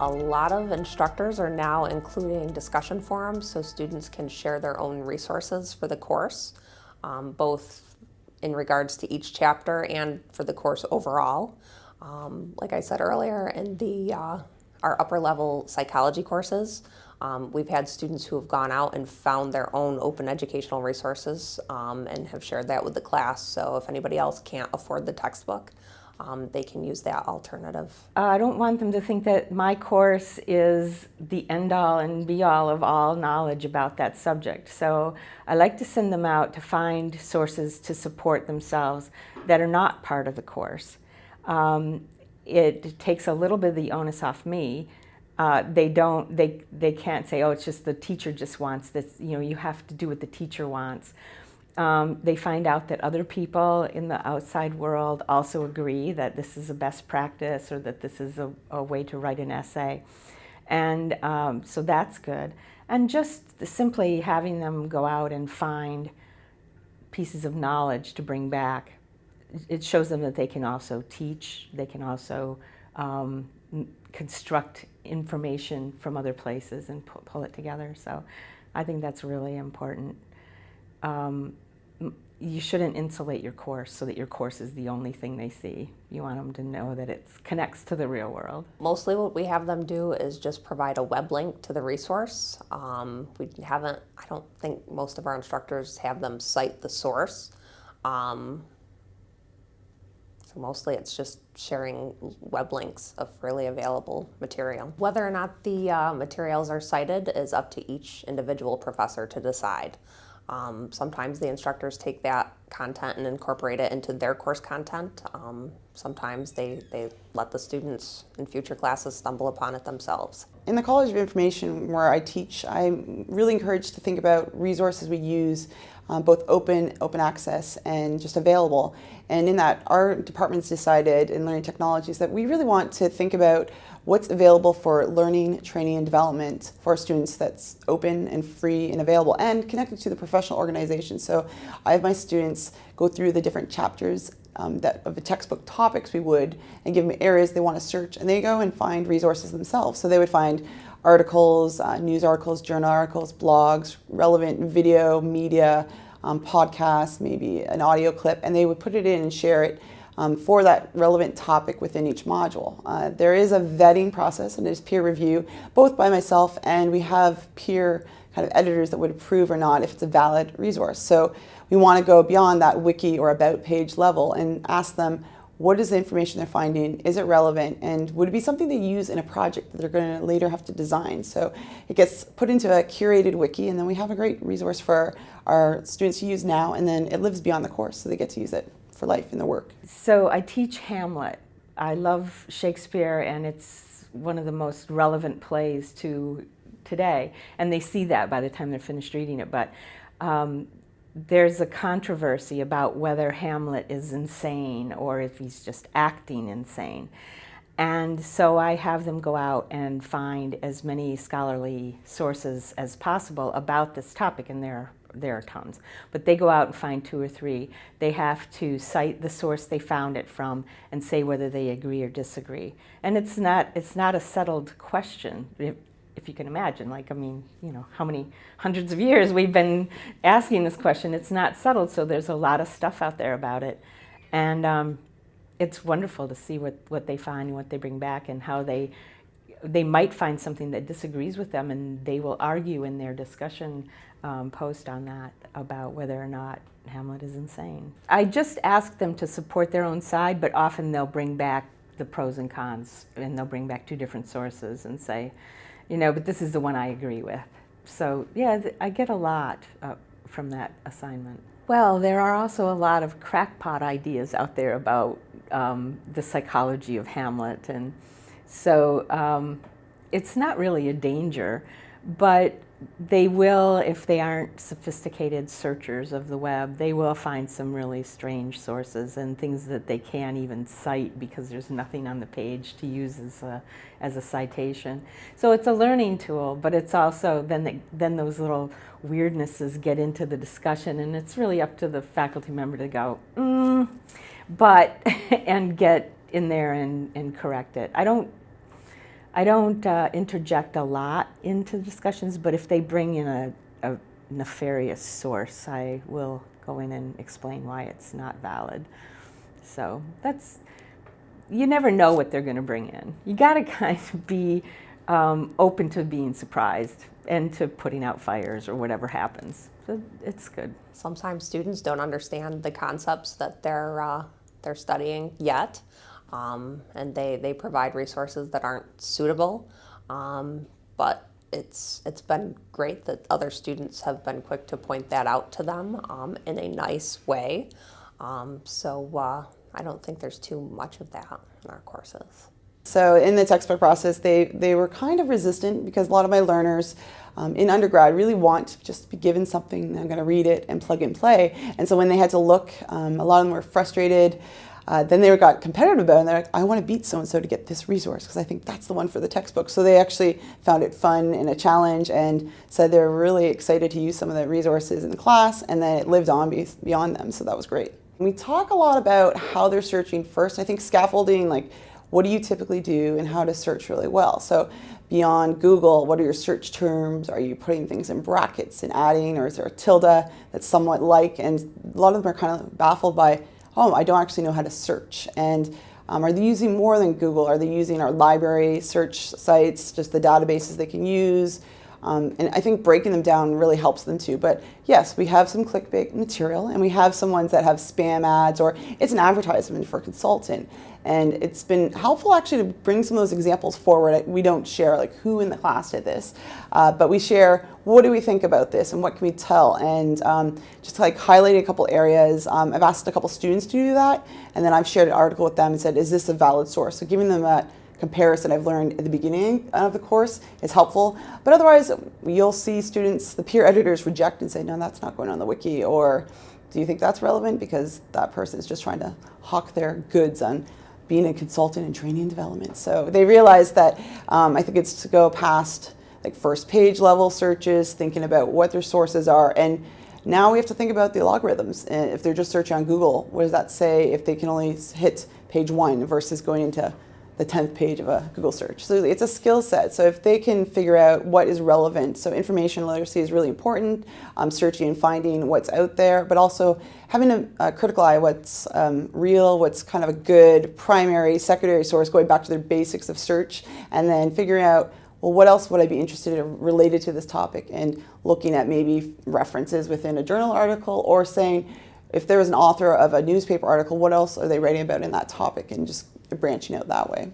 A lot of instructors are now including discussion forums so students can share their own resources for the course, um, both in regards to each chapter and for the course overall. Um, like I said earlier, in the uh, our upper level psychology courses, um, we've had students who have gone out and found their own open educational resources um, and have shared that with the class. So if anybody else can't afford the textbook, um, they can use that alternative. Uh, I don't want them to think that my course is the end-all and be-all of all knowledge about that subject. So I like to send them out to find sources to support themselves that are not part of the course. Um, it takes a little bit of the onus off me. Uh, they don't, they, they can't say, oh, it's just the teacher just wants this. You know, you have to do what the teacher wants. Um, they find out that other people in the outside world also agree that this is a best practice or that this is a, a way to write an essay. And um, so that's good. And just simply having them go out and find pieces of knowledge to bring back, it shows them that they can also teach, they can also um, construct information from other places and pull it together. So I think that's really important. Um, you shouldn't insulate your course so that your course is the only thing they see. You want them to know that it connects to the real world. Mostly what we have them do is just provide a web link to the resource. Um, we haven't, I don't think most of our instructors have them cite the source. Um, so mostly it's just sharing web links of freely available material. Whether or not the uh, materials are cited is up to each individual professor to decide. Um, sometimes the instructors take that content and incorporate it into their course content. Um, sometimes they, they let the students in future classes stumble upon it themselves. In the College of Information where I teach, I'm really encouraged to think about resources we use, um, both open, open access, and just available. And in that, our department's decided in learning technologies that we really want to think about what's available for learning, training, and development for students that's open and free and available and connected to the professional organization. So I have my students go through the different chapters um, that of the textbook topics we would and give them areas they want to search and they go and find resources themselves. So they would find articles, uh, news articles, journal articles, blogs, relevant video, media, um, podcasts, maybe an audio clip, and they would put it in and share it um, for that relevant topic within each module. Uh, there is a vetting process and there's peer review, both by myself and we have peer kind of editors that would approve or not if it's a valid resource. So we want to go beyond that wiki or about page level and ask them what is the information they're finding, is it relevant, and would it be something they use in a project that they're going to later have to design. So it gets put into a curated wiki and then we have a great resource for our students to use now and then it lives beyond the course so they get to use it for life in the work. So I teach Hamlet. I love Shakespeare and it's one of the most relevant plays to today. And they see that by the time they're finished reading it. But um, there's a controversy about whether Hamlet is insane or if he's just acting insane. And so I have them go out and find as many scholarly sources as possible about this topic, and there there are tons. But they go out and find two or three. They have to cite the source they found it from and say whether they agree or disagree. And it's not, it's not a settled question, if you can imagine. Like, I mean, you know, how many hundreds of years we've been asking this question. It's not settled, so there's a lot of stuff out there about it. And um, it's wonderful to see what, what they find and what they bring back and how they they might find something that disagrees with them and they will argue in their discussion um, post on that about whether or not Hamlet is insane. I just ask them to support their own side, but often they'll bring back the pros and cons and they'll bring back two different sources and say, you know, but this is the one I agree with. So yeah, I get a lot uh, from that assignment. Well, there are also a lot of crackpot ideas out there about um, the psychology of Hamlet and so um, it's not really a danger, but they will, if they aren't sophisticated searchers of the web, they will find some really strange sources and things that they can't even cite because there's nothing on the page to use as a, as a citation. So it's a learning tool, but it's also, then, the, then those little weirdnesses get into the discussion and it's really up to the faculty member to go, mm, but, and get in there and, and correct it. I don't I don't uh, interject a lot into discussions, but if they bring in a, a nefarious source, I will go in and explain why it's not valid. So that's, you never know what they're going to bring in. You got to kind of be um, open to being surprised and to putting out fires or whatever happens. So it's good. Sometimes students don't understand the concepts that they're uh, they're studying yet, um, and they, they provide resources that aren't suitable. Um, but it's it's been great that other students have been quick to point that out to them um, in a nice way. Um, so uh, I don't think there's too much of that in our courses. So in the textbook process, they, they were kind of resistant because a lot of my learners um, in undergrad really want to just be given something, I'm going to read it and plug and play. And so when they had to look, um, a lot of them were frustrated. Uh, then they got competitive about it and they're like, I want to beat so-and-so to get this resource because I think that's the one for the textbook. So they actually found it fun and a challenge and said they're really excited to use some of the resources in the class and then it lived on be beyond them. So that was great. We talk a lot about how they're searching first. I think scaffolding, like what do you typically do and how to search really well. So beyond Google, what are your search terms? Are you putting things in brackets and adding, or is there a tilde that's somewhat like? And a lot of them are kind of baffled by, oh, I don't actually know how to search. And um, are they using more than Google? Are they using our library search sites, just the databases they can use? Um, and I think breaking them down really helps them too. But yes, we have some clickbait material and we have some ones that have spam ads or it's an advertisement for a consultant. And it's been helpful actually to bring some of those examples forward. We don't share like who in the class did this, uh, but we share what do we think about this and what can we tell. And um, just like highlighting a couple areas, um, I've asked a couple students to do that. And then I've shared an article with them and said, is this a valid source? So giving them that comparison I've learned at the beginning of the course is helpful. But otherwise, you'll see students, the peer editors reject and say, no, that's not going on the wiki. Or do you think that's relevant? Because that person is just trying to hawk their goods on being a consultant in training and development. So they realize that um, I think it's to go past like first page level searches, thinking about what their sources are. And now we have to think about the algorithms. If they're just searching on Google, what does that say if they can only hit page one versus going into the 10th page of a Google search. So it's a skill set. So if they can figure out what is relevant, so information literacy is really important, um, searching and finding what's out there, but also having a, a critical eye, what's um, real, what's kind of a good primary, secondary source, going back to their basics of search, and then figuring out, well, what else would I be interested in related to this topic, and looking at maybe references within a journal article, or saying, if there was an author of a newspaper article, what else are they writing about in that topic, and just branching out that way.